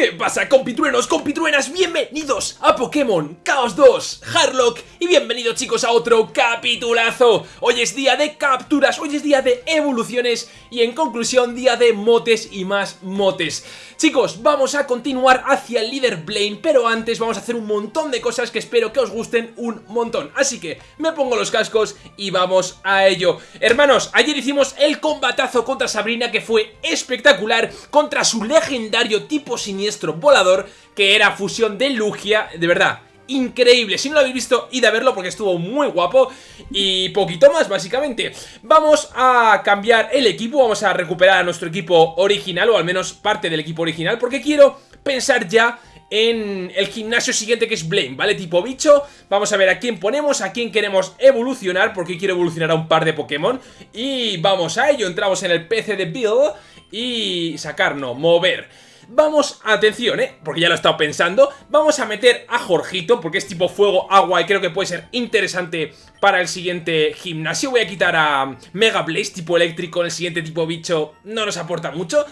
¿Qué pasa compitruenos, compitruenas? Bienvenidos a Pokémon Chaos 2 Harlock y bienvenidos chicos a otro capitulazo. Hoy es día de capturas, hoy es día de evoluciones y en conclusión día de motes y más motes. Chicos, vamos a continuar hacia el líder Blaine, pero antes vamos a hacer un montón de cosas que espero que os gusten un montón. Así que me pongo los cascos y vamos a ello. Hermanos, ayer hicimos el combatazo contra Sabrina que fue espectacular Contra su legendario tipo sin siniestro volador que era fusión de Lugia, de verdad, increíble. Si no lo habéis visto, id a verlo porque estuvo muy guapo. Y poquito más, básicamente. Vamos a cambiar el equipo, vamos a recuperar a nuestro equipo original, o al menos parte del equipo original, porque quiero pensar ya en el gimnasio siguiente que es Blame, ¿vale? Tipo bicho, vamos a ver a quién ponemos, a quién queremos evolucionar, porque quiero evolucionar a un par de Pokémon. Y vamos a ello, entramos en el PC de Build y sacar, no, mover Vamos, atención, ¿eh? Porque ya lo he estado pensando Vamos a meter a Jorgito Porque es tipo fuego, agua y creo que puede ser interesante Para el siguiente gimnasio Voy a quitar a Mega Blaze tipo eléctrico el siguiente tipo bicho no nos aporta mucho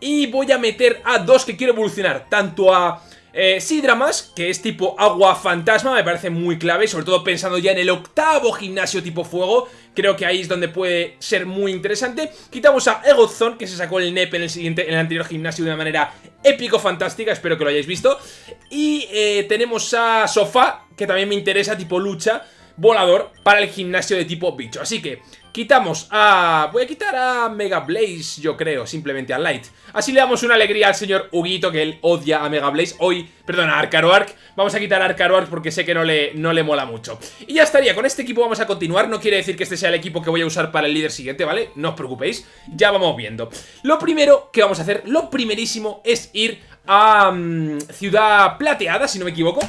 Y voy a meter a dos que quiero evolucionar Tanto a eh, Sidramas, que es tipo agua fantasma, me parece muy clave, sobre todo pensando ya en el octavo gimnasio tipo fuego, creo que ahí es donde puede ser muy interesante. Quitamos a Egozone, que se sacó el NEP en el, siguiente, en el anterior gimnasio de una manera épico-fantástica, espero que lo hayáis visto. Y eh, tenemos a Sofá, que también me interesa, tipo lucha, volador, para el gimnasio de tipo bicho. Así que Quitamos a... Voy a quitar a Mega Blaze, yo creo, simplemente a Light. Así le damos una alegría al señor Huguito, que él odia a Mega Blaze. Hoy, perdón, a Arcaroark. Vamos a quitar a Arcaroark porque sé que no le, no le mola mucho. Y ya estaría, con este equipo vamos a continuar. No quiere decir que este sea el equipo que voy a usar para el líder siguiente, ¿vale? No os preocupéis, ya vamos viendo. Lo primero que vamos a hacer, lo primerísimo, es ir a mm, Ciudad Plateada, si no me equivoco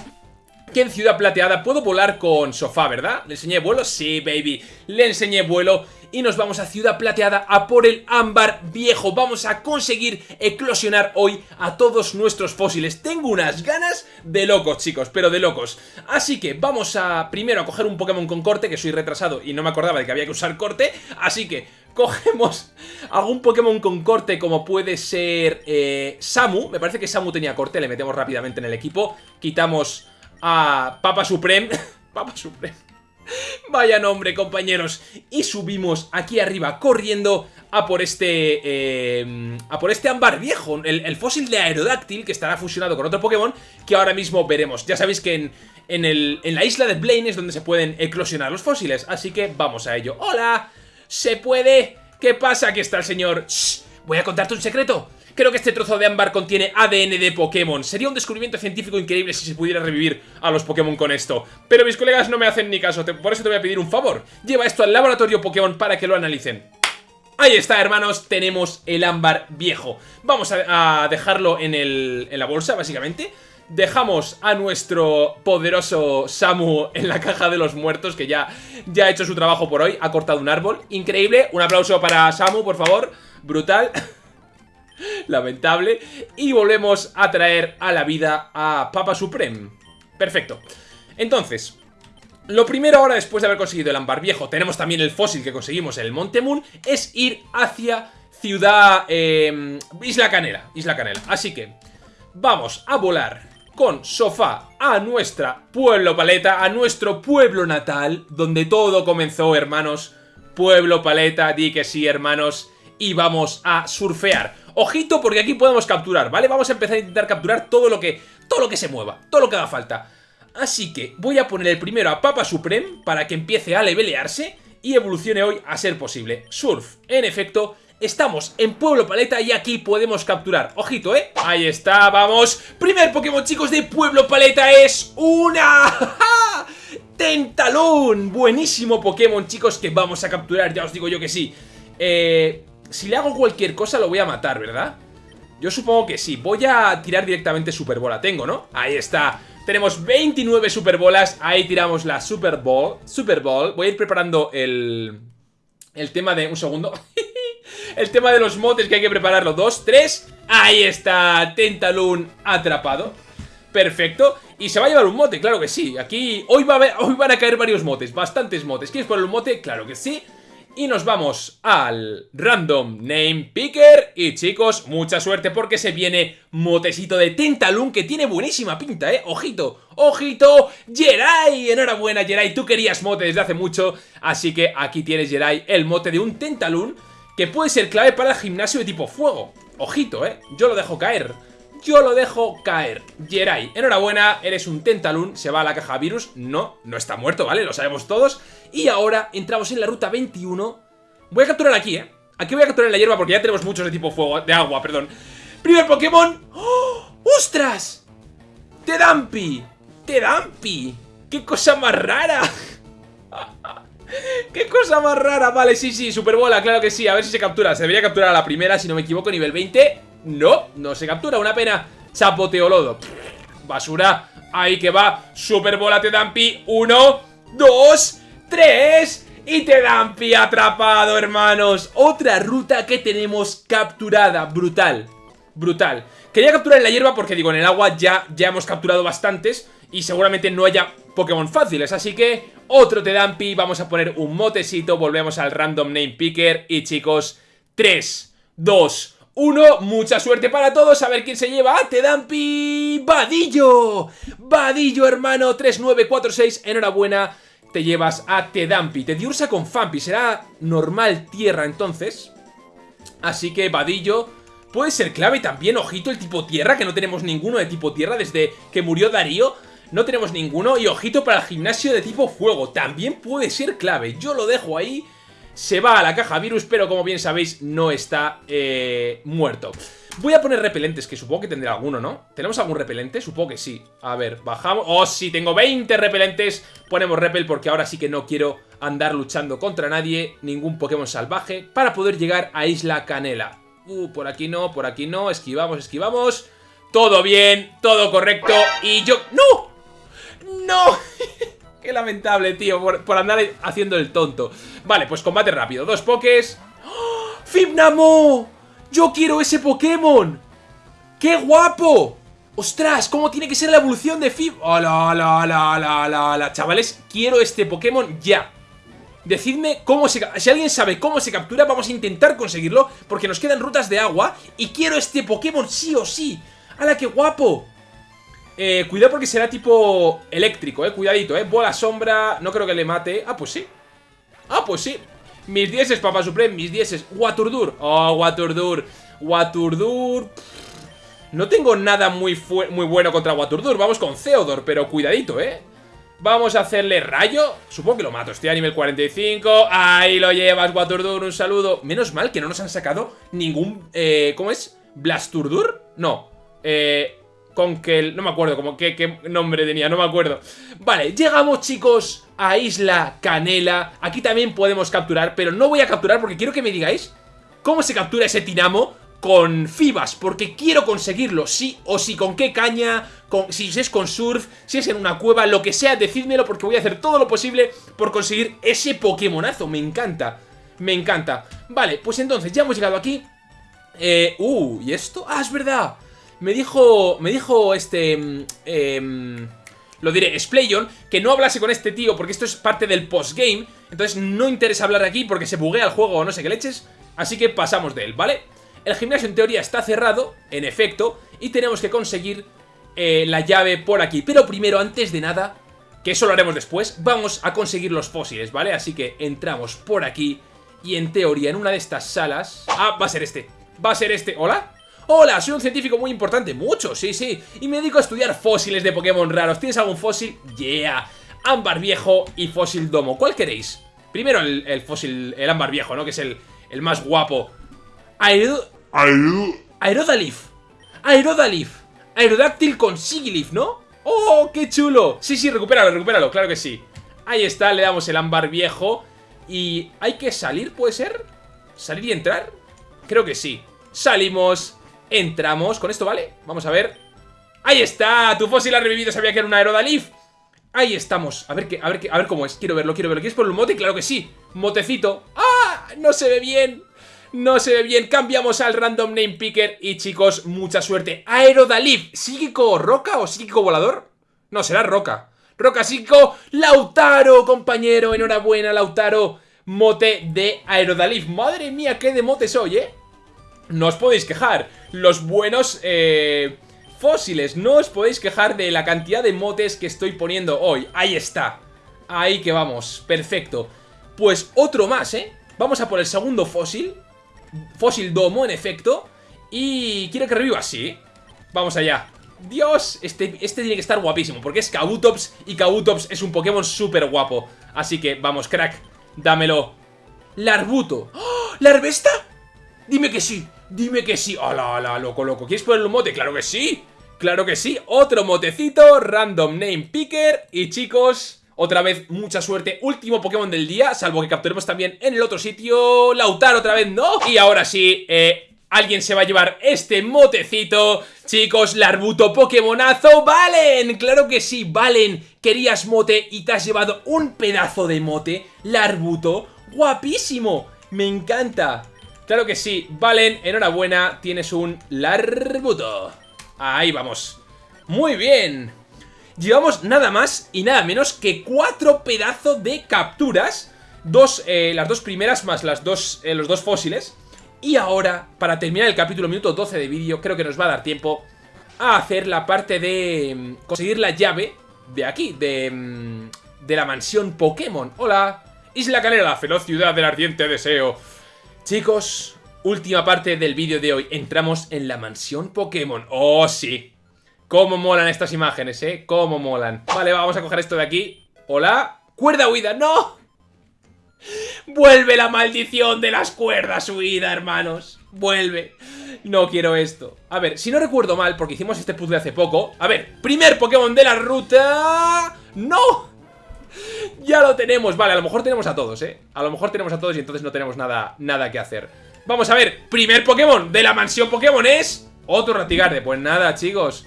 que en Ciudad Plateada puedo volar con Sofá, ¿verdad? ¿Le enseñé vuelo? Sí, baby. Le enseñé vuelo y nos vamos a Ciudad Plateada a por el ámbar viejo. Vamos a conseguir eclosionar hoy a todos nuestros fósiles. Tengo unas ganas de locos, chicos, pero de locos. Así que vamos a primero a coger un Pokémon con corte, que soy retrasado y no me acordaba de que había que usar corte. Así que cogemos algún Pokémon con corte como puede ser eh, Samu. Me parece que Samu tenía corte, le metemos rápidamente en el equipo. Quitamos a Papa Supreme. Papa Supreme. Vaya nombre, compañeros. Y subimos aquí arriba corriendo a por este... Eh, a por este ámbar viejo, el, fósil de Aerodáctil, que estará fusionado con otro Pokémon, que ahora mismo veremos. Ya sabéis que en, en, el, en la isla de Blaine es donde se pueden eclosionar los fósiles, así que vamos a ello. ¡Hola! ¿Se puede? ¿Qué pasa? Aquí está el señor... Shh, voy a contarte un secreto. Creo que este trozo de ámbar contiene ADN de Pokémon. Sería un descubrimiento científico increíble si se pudiera revivir a los Pokémon con esto. Pero mis colegas no me hacen ni caso, por eso te voy a pedir un favor. Lleva esto al laboratorio Pokémon para que lo analicen. Ahí está, hermanos, tenemos el ámbar viejo. Vamos a, dejarlo en, el, en la bolsa, básicamente. Dejamos a nuestro poderoso Samu en la caja de los muertos, que ya, ya ha hecho su trabajo por hoy. Ha cortado un árbol. Increíble. Un aplauso para Samu, por favor. Brutal. Lamentable. Y volvemos a traer a la vida a Papa Supreme. Perfecto. Entonces, lo primero ahora, después de haber conseguido el ámbar viejo, tenemos también el fósil que conseguimos en el Monte Moon, es ir hacia Ciudad... Em, Isla Canela. Isla Canela. Así que vamos a volar con Sofá a nuestra pueblo paleta, a nuestro pueblo natal, donde todo comenzó, hermanos. Pueblo paleta, di que sí, hermanos. Y vamos a surfear. Ojito porque aquí podemos capturar, ¿vale? Vamos a empezar a intentar capturar todo lo que, todo lo que se mueva, todo lo que haga falta. Así que voy a poner el primero a Papa Supreme para que empiece a levelearse y evolucione hoy a ser posible. Surf, en efecto, estamos en Pueblo Paleta y aquí podemos capturar. Ojito, ¿eh? Ahí está, vamos. Primer Pokémon, chicos, de Pueblo Paleta es una... ¡Tentalón! Buenísimo Pokémon, chicos, que vamos a capturar, ya os digo yo que sí. Eh si le hago cualquier cosa lo voy a matar, ¿verdad? Yo supongo que sí. Voy a tirar directamente Super Bola. Tengo, ¿no? Ahí está. Tenemos 29 Super Bolas. Ahí tiramos la Super Ball. Super Ball. Voy a ir preparando el... El tema de... Un segundo. el tema de los motes que hay que prepararlo. Dos, tres. Ahí está. Tentaloon atrapado. Perfecto. Y se va a llevar un mote, claro que sí. Aquí hoy, va a hoy van a caer varios motes, bastantes motes. ¿Quieres poner un mote? Claro que sí. Y nos vamos al Random Name Picker. Y chicos, mucha suerte porque se viene motecito de Tentalun Que tiene buenísima pinta, eh, ojito, ojito Jerai, enhorabuena Jerai, tú querías mote desde hace mucho Así que aquí tienes Jerai, el mote de un Tentalun Que puede ser clave para el gimnasio de tipo fuego. Ojito, eh, yo lo dejo caer yo lo dejo caer. Jerai, enhorabuena, eres un Tentalun, se va a la caja virus. No, no está muerto, ¿vale? Lo sabemos todos. Y ahora entramos en la ruta 21. Voy a capturar aquí, ¿eh? Aquí voy a capturar en la hierba porque ya tenemos muchos de tipo fuego, de agua, perdón. Primer Pokémon. ¡Oh! ¡Ostras! Tedampi. Tedampi. ¡Qué cosa más rara! ¡Qué cosa más rara! Vale, sí, sí, Superbola, claro que sí A ver si se captura, se debería capturar a la primera Si no me equivoco, nivel 20 No, no se captura, una pena. Chapoteolodo Basura, ahí que va. Superbola Tedampi, uno, dos, tres. Y Tedampi atrapado, hermanos. Otra ruta que tenemos capturada. Brutal, brutal. Quería capturar en la hierba porque digo, en el agua ya, ya hemos capturado bastantes Y seguramente no haya Pokémon fáciles. Así que otro Tedampi, vamos a poner un motecito. Volvemos al Random Name Picker. Y chicos, 3, 2, 1 Mucha suerte para todos, a ver quién se lleva a Tedampi Vadillo Vadillo, hermano, 3946 Enhorabuena, te llevas a Tedampi Te diursa con Fampi, será normal tierra entonces Así que Vadillo Puede ser clave también, ojito, el tipo tierra, que no tenemos ninguno de tipo tierra desde que murió Darío. No tenemos ninguno. Y ojito para el gimnasio de tipo fuego, también puede ser clave. Yo lo dejo ahí. Se va a la caja virus, pero como bien sabéis, no está eh, muerto. Voy a poner repelentes, que supongo que tendrá alguno, ¿no? ¿Tenemos algún repelente? Supongo que sí. A ver, bajamos. ¡Oh, sí! Tengo 20 repelentes. Ponemos repel porque ahora sí que no quiero andar luchando contra nadie, ningún Pokémon salvaje, para poder llegar a Isla Canela. Uh, por aquí no, por aquí no. Esquivamos, esquivamos. Todo bien, todo correcto. Y yo... ¡No! ¡No! Qué lamentable, tío, por, andar haciendo el tonto. Vale, pues combate rápido. Dos pokés. ¡Oh! ¡Fibnamo! ¡Yo quiero ese Pokémon! ¡Qué guapo! ¡Ostras! ¿Cómo tiene que ser la evolución de Fib? ¡Hola, la, la, la, la, la! Chavales, quiero este Pokémon ya. Decidme cómo se... Si alguien sabe cómo se captura, vamos a intentar conseguirlo Porque nos quedan rutas de agua Y quiero este Pokémon sí o sí ¡Hala, qué guapo! Eh, cuidado porque será tipo eléctrico, eh Cuidadito, eh Bola sombra, no creo que le mate Ah, pues sí Ah, pues sí Mis dieces, Papá Supreme, mis dieces Waturdur Oh, Waturdur Waturdur No tengo nada muy, muy bueno contra Waturdur Vamos con Theodor, pero cuidadito, eh Vamos a hacerle rayo. Supongo que lo mato. Estoy a nivel 45. Ahí lo llevas, Waturdur. Un saludo. Menos mal que no nos han sacado ningún... Eh, ¿Cómo es? ¿Blasturdur? No. Eh... Conkel... No me acuerdo como qué, qué nombre tenía, no me acuerdo. Vale, llegamos, chicos, a Isla Canela. Aquí también podemos capturar, pero no voy a capturar porque quiero que me digáis cómo se captura ese Tinamo con Fibas, porque quiero conseguirlo, sí o sí, con qué caña, con, si es con surf, si es en una cueva, lo que sea, decídmelo porque voy a hacer todo lo posible por conseguir ese Pokémonazo, me encanta, me encanta. Vale, pues entonces ya hemos llegado aquí. Eh, uh, ¿y esto? Ah, es verdad. Me dijo, me dijo este... Eh, lo diré, Splayon, que no hablase con este tío porque esto es parte del postgame, entonces no interesa hablar aquí porque se buguea el juego o no sé qué leches, así que pasamos de él, ¿vale? El gimnasio en teoría está cerrado, en efecto, y tenemos que conseguir eh, la llave por aquí. Pero primero, antes de nada, que eso lo haremos después, vamos a conseguir los fósiles, ¿vale? Así que entramos por aquí y en teoría en una de estas salas... Ah, va a ser este, va a ser este. ¿Hola? Hola, soy un científico muy importante, mucho, sí, sí Y me dedico a estudiar fósiles de Pokémon raros ¿Tienes algún fósil? Yeah Ámbar viejo y fósil domo, ¿cuál queréis? Primero el, fósil, el ámbar viejo, ¿no? Que es el, el más guapo Aero... Aerodalif. Aerodalif. Aerodáctil con Sigilif, ¿no? ¡Oh, qué chulo! Sí, sí, recupéralo, recupéralo, claro que sí. Ahí está, le damos el ámbar viejo. Y hay que salir, ¿puede ser? ¿Salir y entrar? Creo que sí. Salimos, entramos. ¿Con esto vale? Vamos a ver. ¡Ahí está! Tu fósil ha revivido, sabía que era un Aerodalif. Ahí estamos. A ver, qué, a, ver qué, a ver cómo es. Quiero verlo, quiero verlo. ¿Quieres por el mote? Claro que sí. Motecito. ¡Ah! No se ve bien. No se ve bien, cambiamos al Random Name Picker Y chicos, mucha suerte Aerodalif, ¿psíquico roca o psíquico volador? No, será roca Roca psíquico, Lautaro, compañero Enhorabuena, Lautaro mote de Aerodalif. Madre mía, qué de mote soy, ¿eh? No os podéis quejar. Los buenos eh, fósiles. No os podéis quejar de la cantidad de motes que estoy poniendo hoy. Ahí está. Ahí que vamos. Perfecto. Pues otro más, ¿eh? Vamos a por el segundo fósil. Fósil domo, en efecto. Y quiero que reviva así. Vamos allá. Dios, este, este tiene que estar guapísimo Porque es Kabutops y Kabutops es un Pokémon súper guapo Así que, vamos, crack Dámelo Larbuto ¡Oh! ¿Larvesta? Dime que sí, dime que sí ¡Hala, hala, loco, loco! ¿Quieres ponerle un mote? ¡Claro que sí! ¡Claro que sí! Otro motecito, Random Name Picker Y chicos... Otra vez, mucha suerte, último Pokémon del día Salvo que capturemos también en el otro sitio Lautar otra vez, ¿no? Y ahora sí, eh, Alguien se va a llevar este motecito Chicos, Larbuto Pokémonazo ¡Valen! ¡Claro que sí! ¡Valen! Querías mote y te has llevado un pedazo de mote Larbuto ¡Guapísimo! ¡Me encanta! Claro que sí, Valen, enhorabuena Tienes un Larbuto Ahí vamos Muy bien Llevamos nada más y nada menos que cuatro pedazos de capturas Dos, eh, las dos primeras más las dos, eh, los dos fósiles y ahora, para terminar el capítulo minuto 12 de vídeo, creo que nos va a dar tiempo a hacer la parte de mm, conseguir la llave de aquí, de, mm, de la mansión Pokémon. Hola, Isla Canela, la feroz ciudad del ardiente deseo. Chicos, última parte del vídeo de hoy. Entramos en la mansión Pokémon. ¡Oh, sí! Cómo molan estas imágenes, ¿eh? Cómo molan. Vale, vamos a coger esto de aquí. Hola. ¡Cuerda huida! ¡No! Vuelve la maldición de las cuerdas huida, hermanos. Vuelve. No quiero esto. A ver, si no recuerdo mal, porque hicimos este puzzle hace poco. A ver, primer Pokémon de la ruta... ¡No! Ya lo tenemos. Vale, a lo mejor tenemos a todos, ¿eh? A lo mejor tenemos a todos y entonces no tenemos nada, nada que hacer. Vamos a ver, primer Pokémon de la mansión Pokémon es... Otro Ratigarde. Pues nada, chicos.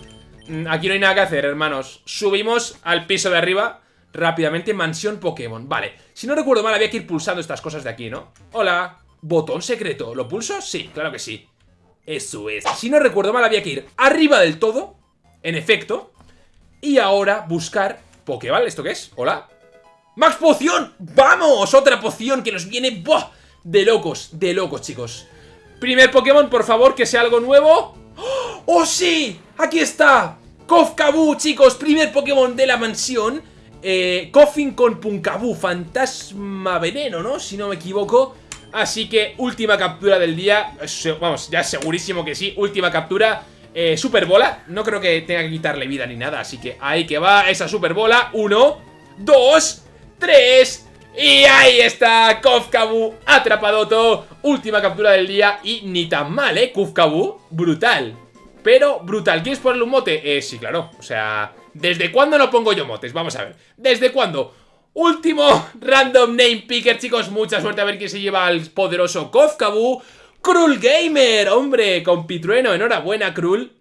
Mm, aquí no hay nada que hacer, hermanos. Subimos al piso de arriba rápidamente mansión Pokémon. Vale, si no recuerdo mal había que ir pulsando estas cosas de aquí, ¿no? Hola, botón secreto. ¿Lo pulso? Sí, claro que sí. Eso es. Si no recuerdo mal había que ir arriba del todo, en efecto, y ahora buscar Pokéball. ¿Esto qué es? Hola. ¡Max Poción! ¡Vamos! Otra poción que nos viene... ¡Buah! De locos, de locos, chicos. Primer Pokémon, por favor, que sea algo nuevo. ¡Oh, sí! ¡Aquí está! Kofkabu, chicos, primer Pokémon de la mansión eh, Coffin con Punkabu, fantasma veneno, ¿no? Si no me equivoco Así que última captura del día Vamos, ya segurísimo que sí Última captura eh, Super bola, no creo que tenga que quitarle vida ni nada Así que ahí que va esa super bola Uno, dos, tres Y ahí está Kofkabu atrapadoto Última captura del día Y ni tan mal, ¿eh? Kofkabu, brutal Pero brutal, ¿quieres ponerle un mote? Eh, sí, claro, o sea... ¿Desde cuándo no pongo yo motes? Vamos a ver. ¿Desde cuándo? Último random name picker, chicos. Mucha suerte a ver quién se lleva al poderoso Kofkabu. Krul Gamer, hombre, con Pitrueno. Enhorabuena, Krul.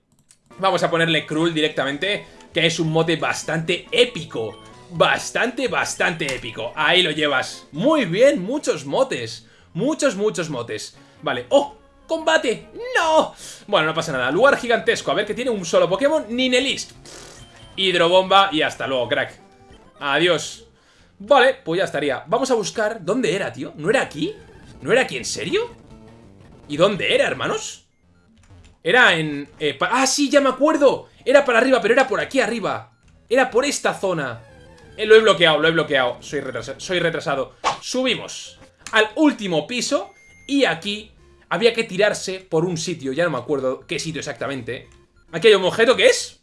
Vamos a ponerle Krul directamente, que es un mote bastante épico. Bastante, bastante épico. Ahí lo llevas. Muy bien, muchos motes. Muchos, muchos motes. Vale. ¡Oh! ¡Combate! ¡No! Bueno, no pasa nada. Lugar gigantesco. A ver, que tiene un solo Pokémon. Ninelist. Hidrobomba y hasta luego, crack. Adiós. Vale, pues ya estaría. Vamos a buscar... ¿Dónde era, tío? ¿No era aquí? ¿No era aquí, en serio? ¿Y dónde era, hermanos? Era en... Eh, ah, sí, ya me acuerdo. Era para arriba, pero era por aquí arriba. Era por esta zona. Eh, lo he bloqueado, lo he bloqueado. Soy retrasado, soy retrasado. Subimos al último piso y aquí había que tirarse por un sitio. Ya no me acuerdo qué sitio exactamente. Aquí hay un objeto que es...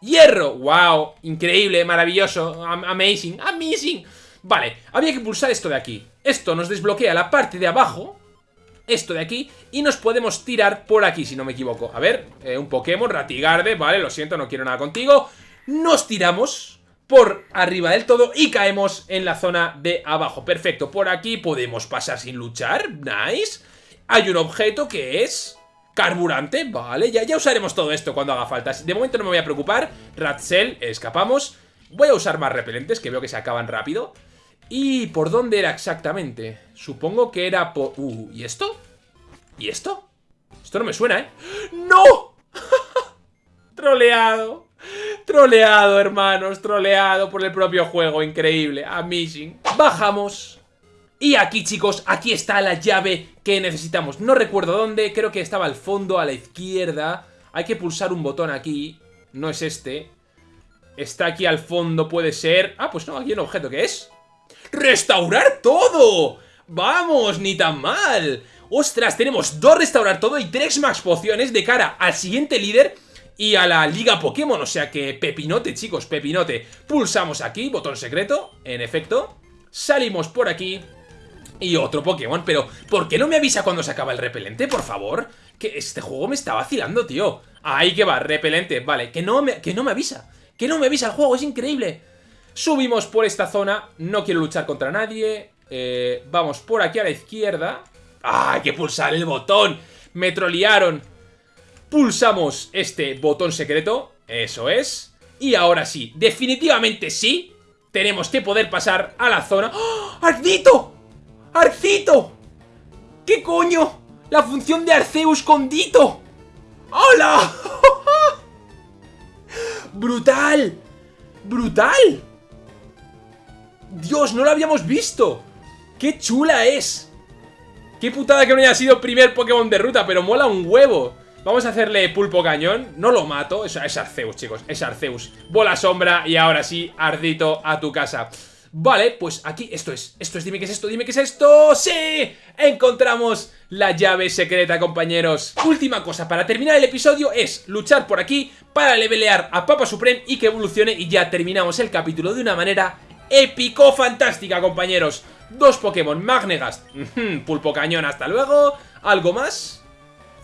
¡Hierro! ¡Wow! Increíble, maravilloso, amazing, amazing Vale, había que pulsar esto de aquí Esto nos desbloquea la parte de abajo Esto de aquí Y nos podemos tirar por aquí, si no me equivoco A ver, eh, un Pokémon, Ratigarde Vale, lo siento, no quiero nada contigo Nos tiramos por arriba del todo y caemos en la zona de abajo Perfecto, por aquí podemos pasar sin luchar Nice Hay un objeto que es... Carburante, vale, ya, ya usaremos todo esto cuando haga falta De momento no me voy a preocupar Ratzel, escapamos Voy a usar más repelentes, que veo que se acaban rápido ¿Y por dónde era exactamente? Supongo que era por... Uh, ¿y esto? ¿Y esto? Esto no me suena, ¿eh? ¡No! troleado Troleado, hermanos, troleado por el propio juego Increíble, amazing Bajamos Y aquí, chicos, aquí está la llave que necesitamos. No recuerdo dónde, creo que estaba al fondo, a la izquierda. Hay que pulsar un botón aquí. No es este. Está aquí al fondo, puede ser... Ah, pues no, aquí hay un objeto, ¿qué es? ¡Restaurar todo! ¡Vamos! ¡Ni tan mal! ¡Ostras! Tenemos dos restaurar todo y tres max pociones de cara al siguiente líder y a la liga Pokémon, o sea que pepinote, chicos, pepinote. Pulsamos aquí, botón secreto, en efecto. Salimos por aquí y otro Pokémon, pero ¿por qué no me avisa cuando se acaba el repelente, por favor? Que este juego me está vacilando, tío. Ahí que va, repelente, vale, que no me, que no me avisa. Que no me avisa el juego, es increíble. Subimos por esta zona, no quiero luchar contra nadie. Eh, vamos por aquí a la izquierda. ¡Ah, hay que pulsar el botón! Me trolearon. Pulsamos este botón secreto, eso es. Y ahora sí, definitivamente sí, tenemos que poder pasar a la zona... ¡Oh! ¡Arcito! ¡Arcito! ¿Qué coño? La función de Arceus con Dito. ¡Hola! ¡Brutal! ¡Brutal! Dios, no lo habíamos visto. ¡Qué chula es! Qué putada que no haya sido primer Pokémon de ruta, pero mola un huevo. Vamos a hacerle pulpo cañón. No lo mato. Es, Arceus, chicos. Es Arceus. Bola sombra y ahora sí, Ardito a tu casa. Vale, pues aquí, esto es, esto es, dime qué es esto, dime qué es esto ¡Sí! Encontramos la llave secreta, compañeros Última cosa, para terminar el episodio es luchar por aquí para levelear a Papa Supreme y que evolucione y ya terminamos el capítulo de una manera épico-fantástica, compañeros Dos Pokémon, Magnegast, Pulpo Cañón, hasta luego ¿Algo más?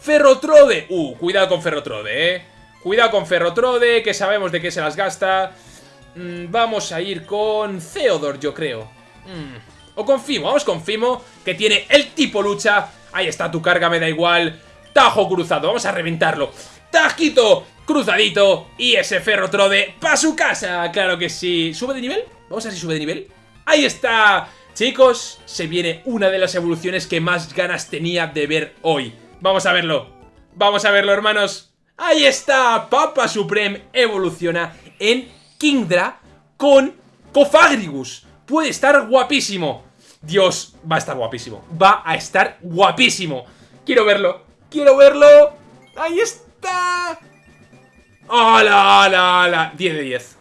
Ferrotrode, uh, cuidado con Ferrotrode, eh Cuidado con Ferrotrode, que sabemos de qué se las gasta Mm, vamos a ir con Theodore, yo creo. Mm, o con Fimo, vamos con Fimo, que tiene el tipo lucha. Ahí está, tu carga me da igual. Tajo cruzado, vamos a reventarlo. Tajito cruzadito y ese Ferrotrode para su casa, claro que sí. ¿Sube de nivel? Vamos a ver si sube de nivel. ¡Ahí está! Chicos, se viene una de las evoluciones que más ganas tenía de ver hoy. Vamos a verlo. Vamos a verlo, hermanos. ¡Ahí está! Papa Supreme evoluciona en Kingdra con Cofagrigus. Puede estar guapísimo. Dios, va a estar guapísimo. Va a estar guapísimo. Quiero verlo. Quiero verlo. Ahí está. ¡Hala, hala, hala! 10 de 10.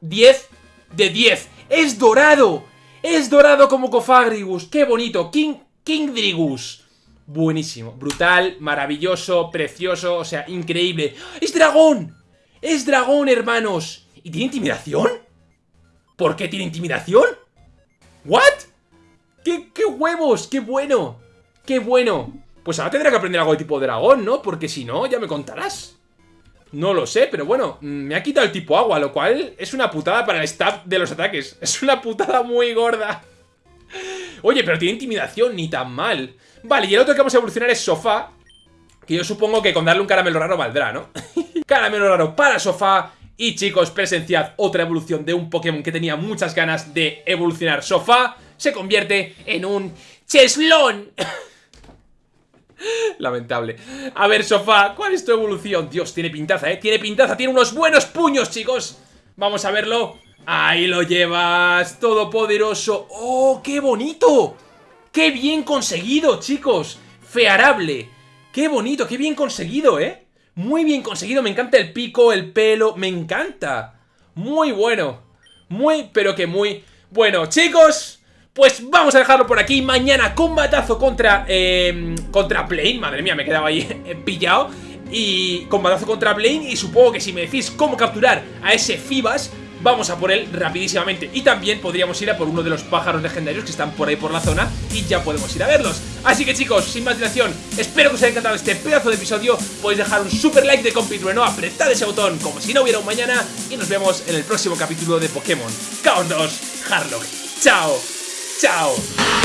10 de 10. ¡Es dorado! ¡Es dorado como Cofagrigus! ¡Qué bonito! King, Kingdrigus. Buenísimo, brutal, maravilloso, precioso, o sea, increíble. ¡Es dragón! ¡Es dragón, hermanos! ¿Y tiene intimidación? ¿Por qué tiene intimidación? ¿What? ¿Qué, ¿Qué huevos? ¡Qué bueno! ¡Qué bueno! Pues ahora tendrá que aprender algo de tipo dragón, ¿no? Porque si no, ya me contarás. No lo sé, pero bueno, mm, me ha quitado el tipo agua, lo cual es una putada para el staff de los ataques. Es una putada muy gorda. Oye, pero tiene intimidación, ni tan mal. Vale, y el otro que vamos a evolucionar es sofá. Que yo supongo que con darle un caramelo raro valdrá, ¿no? caramelo raro para sofá y chicos, presenciad otra evolución de un Pokémon que tenía muchas ganas de evolucionar. Sofá se convierte en un cheslón. Lamentable. A ver, Sofá, ¿cuál es tu evolución? Dios, tiene pintaza, ¿eh? Tiene pintaza, tiene unos buenos puños, chicos. Vamos a verlo. Ahí lo llevas, todopoderoso. ¡Oh, qué bonito! ¡Qué bien conseguido, chicos! Fearable. ¡Qué bonito, qué bien conseguido, eh! Muy bien conseguido, me encanta el pico, el pelo, me encanta. Muy bueno. Muy, pero que muy bueno. Chicos, pues vamos a dejarlo por aquí. Mañana combatazo contra, eh, contra Plane. Madre mía, me quedaba ahí pillado. Y combatazo contra Blaine y supongo que si me decís cómo capturar a ese Fibas vamos a por él rapidísimamente. Y también podríamos ir a por uno de los pájaros legendarios que están por ahí por la zona y ya podemos ir a verlos. Así que chicos, sin más dilación, espero que os haya encantado este pedazo de episodio. Podéis dejar un super like de compitrueno, apretad ese botón como si no hubiera un mañana y nos vemos en el próximo capítulo de Pokémon Chaos 2 Harlock. ¡Chao! ¡Chao!